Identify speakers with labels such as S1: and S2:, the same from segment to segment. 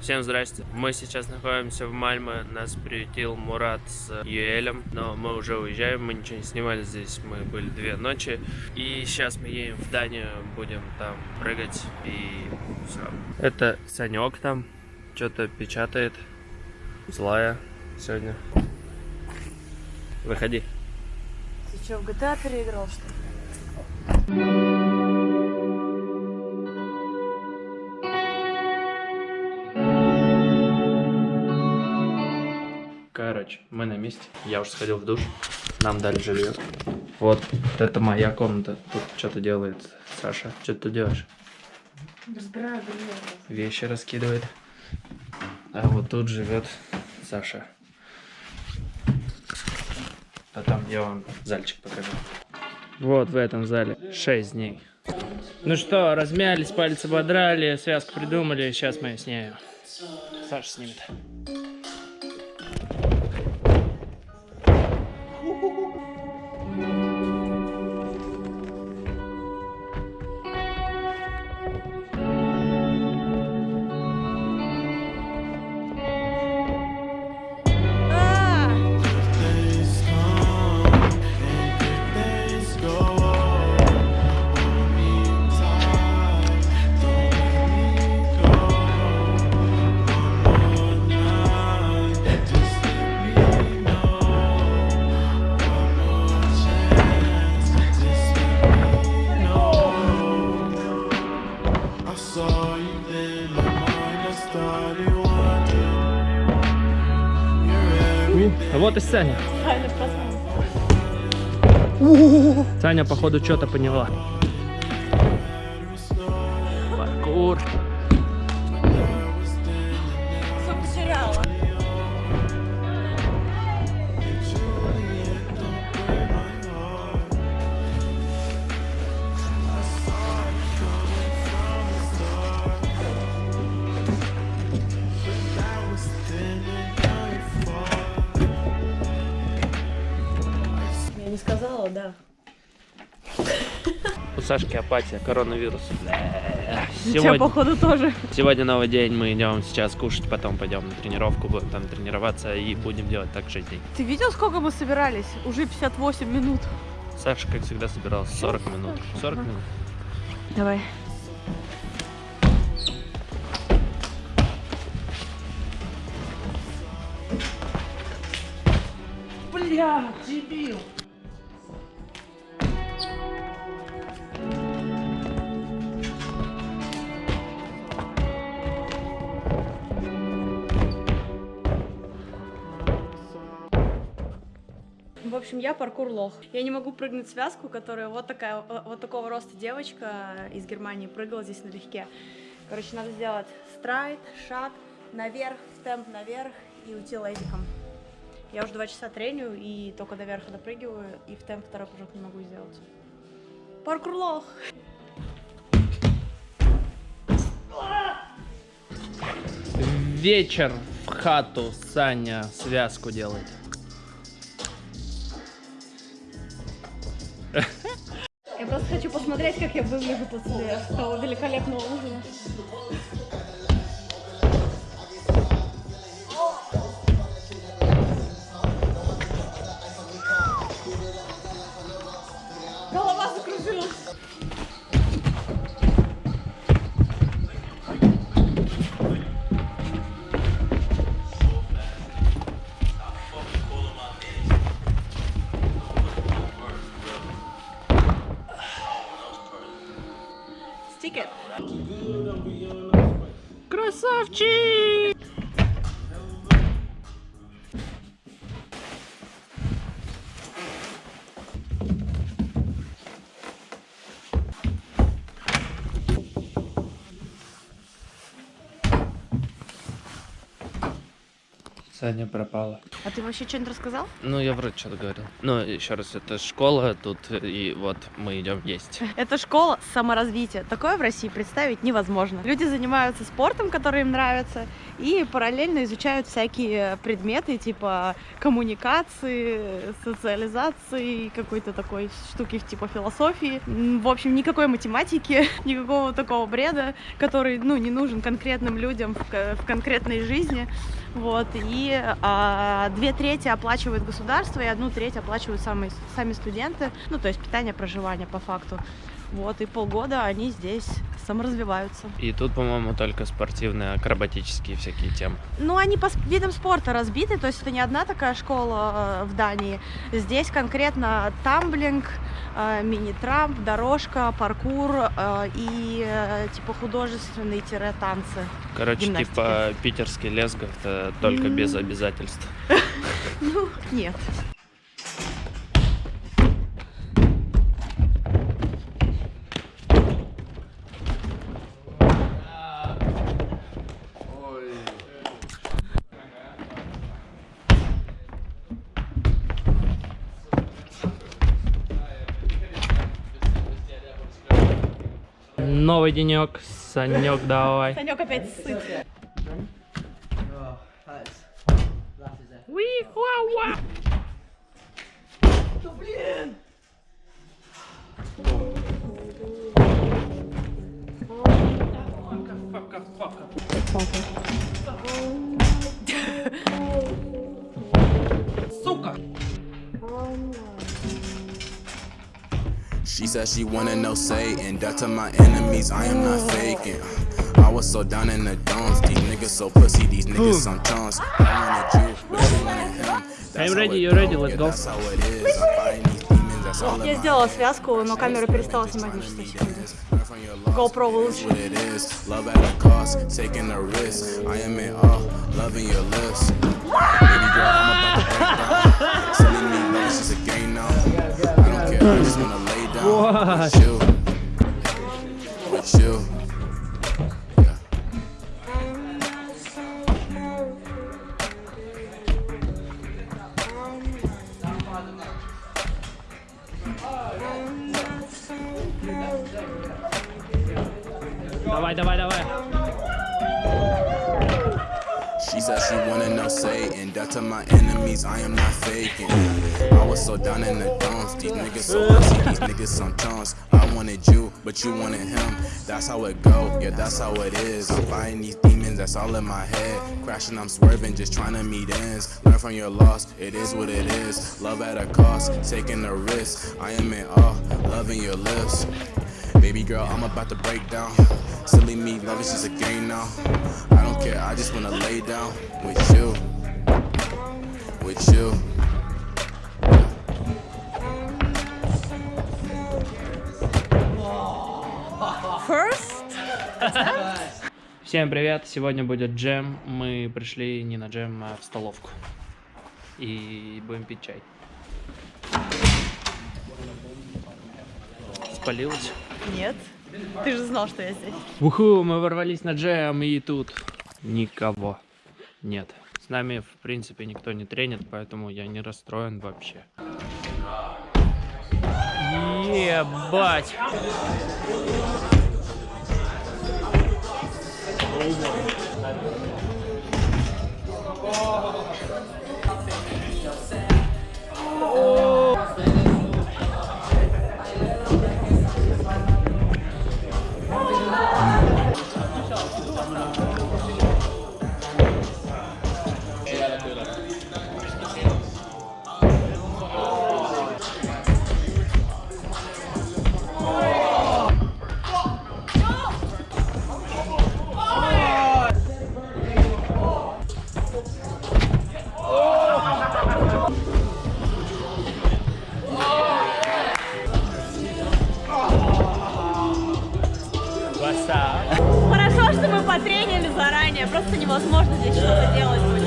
S1: Всем здрасте. Мы сейчас находимся в Мальме. Нас приютил Мурат с Юэлем. Но мы уже уезжаем, мы ничего не снимали здесь. Мы были две ночи. И сейчас мы едем в Данию, будем там прыгать и все. Это Санек там что-то печатает. Злая сегодня. Выходи.
S2: Ты что, в GTA переиграл, что ли?
S1: Короче, мы на месте. Я уже сходил в душ. Нам дали жилье. Вот, это моя комната. Тут что-то делает Саша. Что ты делаешь?
S2: Разбираю белье.
S1: Вещи раскидывает. А вот тут живет Саша. А там я вам зальчик покажу. Вот в этом зале 6 дней. Ну что, размялись, пальцы ободрали, связку придумали, сейчас мы снимем. Саша снимет. Вот и Саня. Саня, походу, что-то поняла. Паркур.
S2: Не сказала, да.
S1: У Сашки апатия, коронавирус.
S2: У тебя,
S1: Сегодня,
S2: походу, тоже.
S1: сегодня новый день, мы идем сейчас кушать, потом пойдем на тренировку, будем там тренироваться и будем делать так 6 дней.
S2: Ты видел, сколько мы собирались? Уже 58 минут.
S1: Саша, как всегда, собирался 40 минут. 40 минут.
S2: Давай. Бля, дебил. Общем, я паркур лох. Я не могу прыгнуть связку, которая вот такая, вот такого роста девочка из Германии прыгала здесь налегке. Короче, надо сделать страйт, шаг, наверх, в темп наверх и уйти лейдиком. Я уже два часа треню и только до верха допрыгиваю, и в темп второй прыжок не могу сделать. Паркур лох!
S1: Вечер в хату Саня связку делает.
S2: Посмотреть, как я выгляжу после того великолепного ужина. of
S1: cheese. Саня пропала.
S2: А ты вообще что-нибудь рассказал?
S1: Ну, я вроде что-то говорил. Ну, еще раз, это школа тут, и вот мы идем есть.
S2: Это школа саморазвития. Такое в России представить невозможно. Люди занимаются спортом, который им нравится, и параллельно изучают всякие предметы типа коммуникации, социализации, какой-то такой штуки типа философии. В общем, никакой математики, никакого такого бреда, который, ну, не нужен конкретным людям в конкретной жизни. Вот, и а, две трети оплачивает государство, и одну треть оплачивают сами, сами студенты, ну, то есть питание, проживание по факту. Вот, и полгода они здесь саморазвиваются.
S1: И тут, по-моему, только спортивные, акробатические всякие темы.
S2: Ну, они по видам спорта разбиты, то есть это не одна такая школа э, в Дании. Здесь конкретно тамблинг, э, мини-трамп, дорожка, паркур э, и типа художественные тире танцы.
S1: Короче,
S2: Гимнастики.
S1: типа питерский лесгов, это только без
S2: М.
S1: обязательств.
S2: Ну, нет.
S1: Новый денек, Санек, давай.
S2: Санек опять сыт.
S3: She said she wanna know Satan. That to my enemies, I am not faking. I was so down in the dumps. These niggas so pussy, these niggas some chunks. I wanted you, but you wanted him. That's
S1: I'm
S3: how
S1: ready,
S3: it
S1: you
S3: go.
S1: ready, let's
S3: Yeah,
S1: go.
S3: That's how it is. I'm fighting these demons, that's all in
S2: Я
S3: my
S2: сделала
S3: head.
S2: связку, но камера перестала снимать на 6 секунд.
S3: Learn from your loss,
S2: GoPro
S3: it is
S2: лучше.
S3: what it is. Love at a cost, taking a risk. I am in awe, loving your lips. Baby girl, I'm about to break down. Sending me love, it's just a game now. I don't care, I just wanna lay down with you. With you. Yeah.
S1: Давай, давай, давай.
S3: She said she wanna know Satan. Death to my enemies, I am not faking. I was so down in the dumps. These niggas so these niggas some chunks. I wanted you, but you wanted him. That's how it go, yeah, that's how it is. I'm fighting these demons, that's all in my head. Crashing, I'm swerving, just trying to meet ends. Learn from your loss, it is what it is. Love at a cost, taking a risk. I am in awe, loving your lips. Baby girl, I'm about to break down. Silly me, love is just a game now. I don't care, I just wanna lay down with you. With you.
S1: Всем привет, сегодня будет джем. Мы пришли не на джем, а в столовку. И будем пить чай. Спалилась?
S2: Нет. Ты же знал, что я здесь.
S1: Уху, мы ворвались на джем, и тут никого нет. С нами, в принципе, никто не тренит, поэтому я не расстроен вообще. Ебать!
S2: Oh! Потренили заранее, просто невозможно здесь что-то делать будет.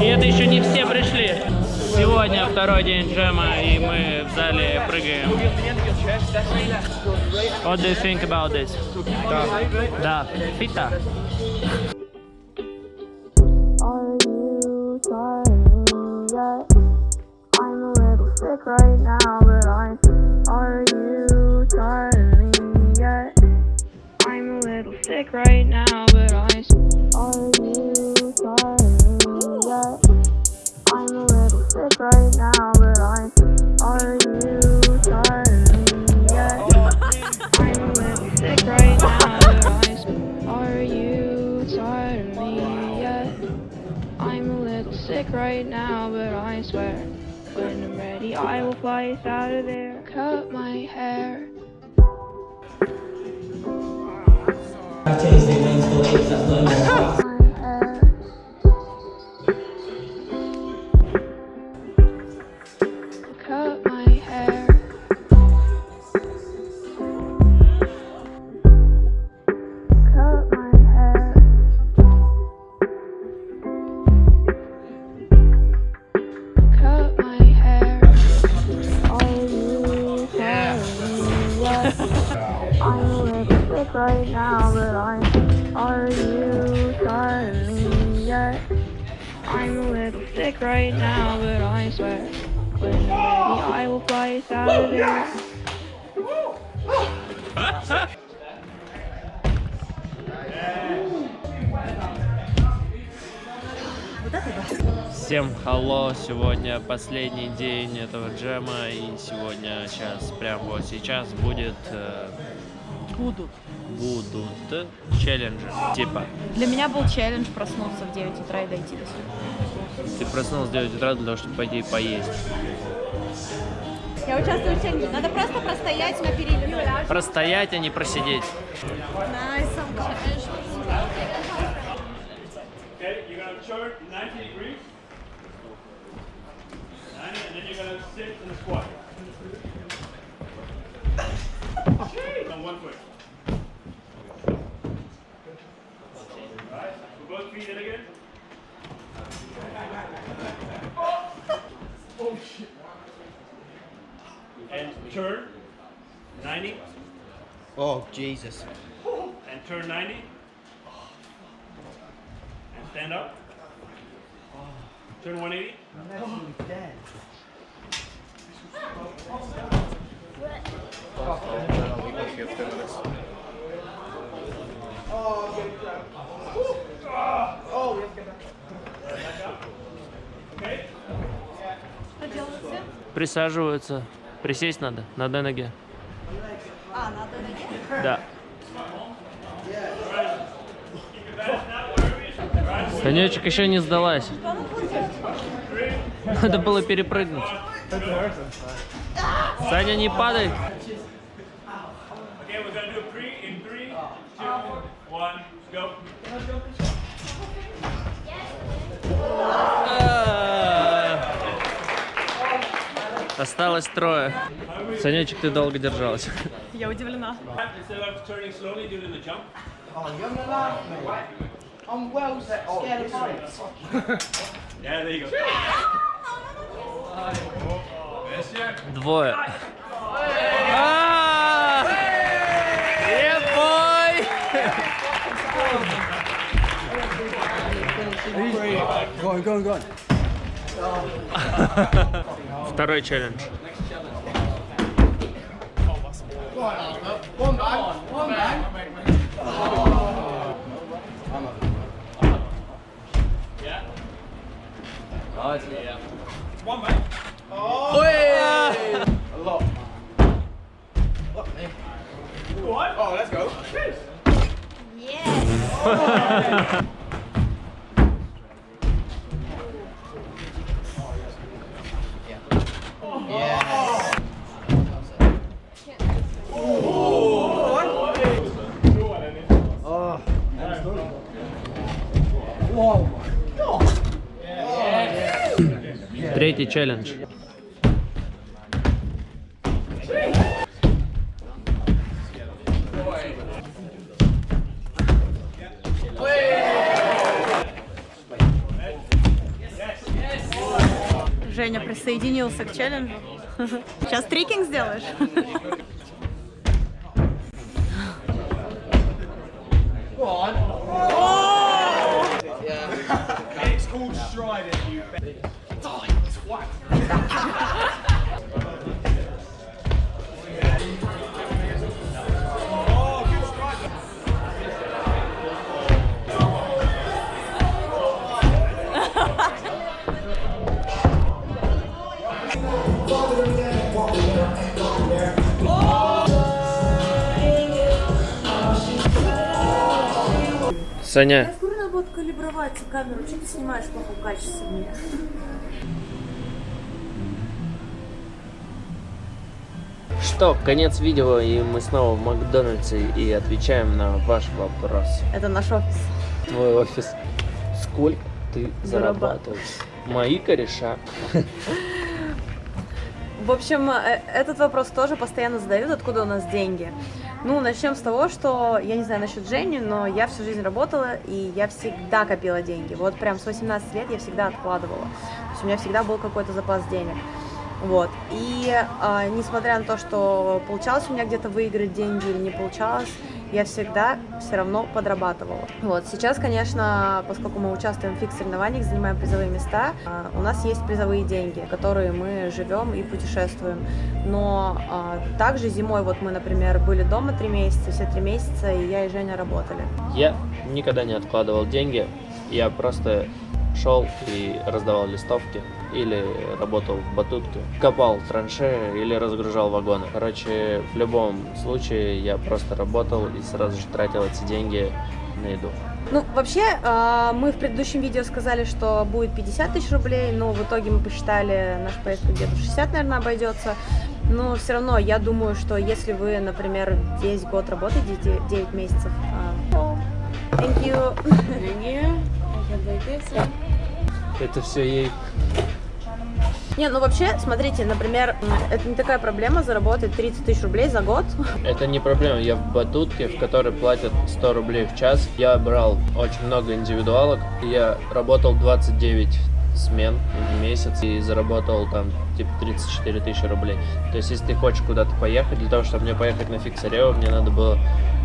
S1: И это еще не все пришли. Сегодня второй день джема, и мы в зале прыгаем. What do you think about this? Да. Фита.
S4: Little sick right now, but I'm. Are you tired
S5: sick right now, but I
S1: Всем халло, сегодня последний день этого джема, и сегодня, сейчас, прям вот сейчас будет... э,
S2: Будут.
S1: будут челленджи, типа,
S2: Для меня был челлендж проснуться в 9 утра и дойти до сюда.
S1: ты проснулся в 9 утра для того, чтобы пойти поесть.
S2: Я участвую в челлендже. Надо просто простоять на переливе.
S1: Простоять, а не просидеть.
S6: Okay, you're gonna turn 90 degrees.
S7: Jesus.
S6: and turn 90 and stand up. Turn 180. Okay.
S1: Присаживаются. Присесть надо на одной ноге.
S2: А, на одной ноге?
S1: Да. Конечек еще не сдалась. Надо было перепрыгнуть. Саня, не падай. Осталось трое. Санечек, ты долго держалась.
S2: Я удивлена.
S6: Instead of turning
S7: heights.
S6: Yeah, there you go.
S1: Двое. А! Yeah, boy!
S7: Go on, go on, go on.
S1: Второй челлендж.
S7: One man, one man. A lot. Look me.
S6: Go on.
S7: Oh,
S1: Третий челлендж.
S2: Женя присоединился к челленджу. Сейчас трикинг сделаешь?
S7: Go on.
S6: It's called striding, you хватит.
S1: Саня.
S2: Я же надо будет калибровать камеру. Что ты снимаешь в плохом качестве?
S1: Что, конец видео, и мы снова в Макдональдсе и отвечаем на ваш вопрос.
S2: Это наш офис.
S1: Твой офис. Сколько ты зарабатываешь? Мои кореша.
S2: В общем, э, этот вопрос тоже постоянно задают, откуда у нас деньги. Ну, начнем с того, что, я не знаю насчет Жени, но я всю жизнь работала, и я всегда копила деньги. Вот прям с 18 лет я всегда откладывала. То есть у меня всегда был какой-то запас денег. Вот. И а, несмотря на то, что получалось у меня где-то выиграть деньги или не получалось, я всегда все равно подрабатывала. Вот. Сейчас, конечно, поскольку мы участвуем в фикс-соревнованиях, занимаем призовые места, а, у нас есть призовые деньги, которые мы живем и путешествуем. Но а, также зимой, вот мы, например, были дома три месяца, все три месяца, и я и Женя работали.
S1: Я никогда не откладывал деньги, я просто шел и раздавал листовки или работал в батутке, копал траншеи или разгружал вагоны. Короче, в любом случае я просто работал и сразу же тратил эти деньги на еду.
S2: Ну, вообще, э, мы в предыдущем видео сказали, что будет 50 тысяч рублей, но в итоге мы посчитали, наш поездка где-то в 60, наверное, обойдется. Но все равно, я думаю, что если вы, например, весь год работаете, 9 месяцев... э, Thank you.
S1: Это все ей.
S2: Не, ну вообще, смотрите, например, это не такая проблема заработать 30 тысяч рублей за год.
S1: Это не проблема. Я в батутке, в которой платят 100 рублей в час. Я брал очень много индивидуалок. Я работал 29 смен в месяц и заработал там типа 34 тысячи рублей. То есть, если ты хочешь куда-то поехать, для того, чтобы мне поехать на фиксарео, мне надо было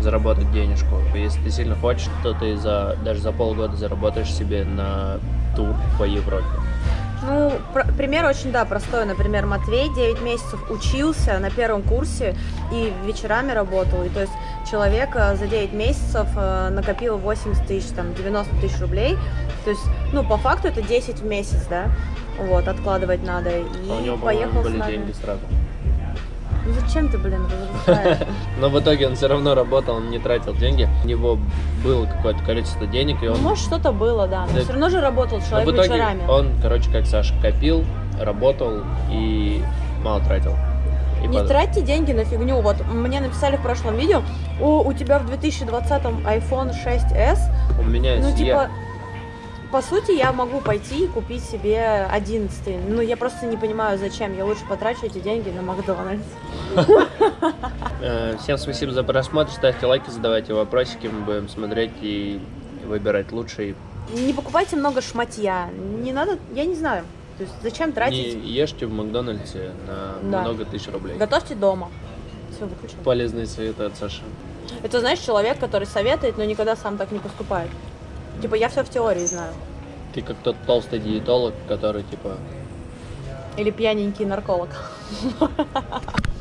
S1: заработать денежку. Если ты сильно хочешь, то ты за, даже за полгода заработаешь себе на тур по Европе.
S2: Ну, пр- пример очень, да, простой. Например, Матвей 9 месяцев учился на первом курсе и вечерами работал. И то есть человек э, за 9 месяцев э, накопил 80 тысяч, там, 90 тысяч рублей. То есть, ну, по факту это 10 в месяц, да, вот, откладывать надо. И
S1: А у него,
S2: поехал с нами.
S1: деньги сразу.
S2: Ну, зачем ты, блин, разрушаешь?
S1: Но в итоге он все равно работал, он не тратил деньги. У него было какое-то количество денег, и
S2: Ну,
S1: он
S2: может, что-то было, да. Но все равно же работал человек вечерами.
S1: он, короче, как Саша, копил, работал и мало тратил. И
S2: Не
S1: потом-
S2: тратьте деньги на фигню. Вот мне написали в прошлом видео, о, у тебя в 2020 iPhone 6s.
S1: У меня
S2: Ну,
S1: есть
S2: типа,
S1: я-
S2: по сути, я могу пойти и купить себе 11 Ну, я просто не понимаю, зачем. Я лучше потрачу эти деньги на Макдональдс.
S1: Э, Всем спасибо за просмотр, ставьте лайки, задавайте вопросики, мы будем смотреть и выбирать лучший.
S2: Не покупайте много шматья. Не надо, я не знаю. То есть, зачем
S1: Не
S2: тратить?
S1: ешьте в Макдональдсе на
S2: Да.
S1: много тысяч рублей.
S2: Готовьте дома. Все, выключил.
S1: Полезные советы от Саши.
S2: Это, знаешь, человек, который советует, но никогда сам так не поступает. Типа, я все в теории знаю.
S1: Ты как тот толстый диетолог, который типа
S2: Или пьяненький нарколог.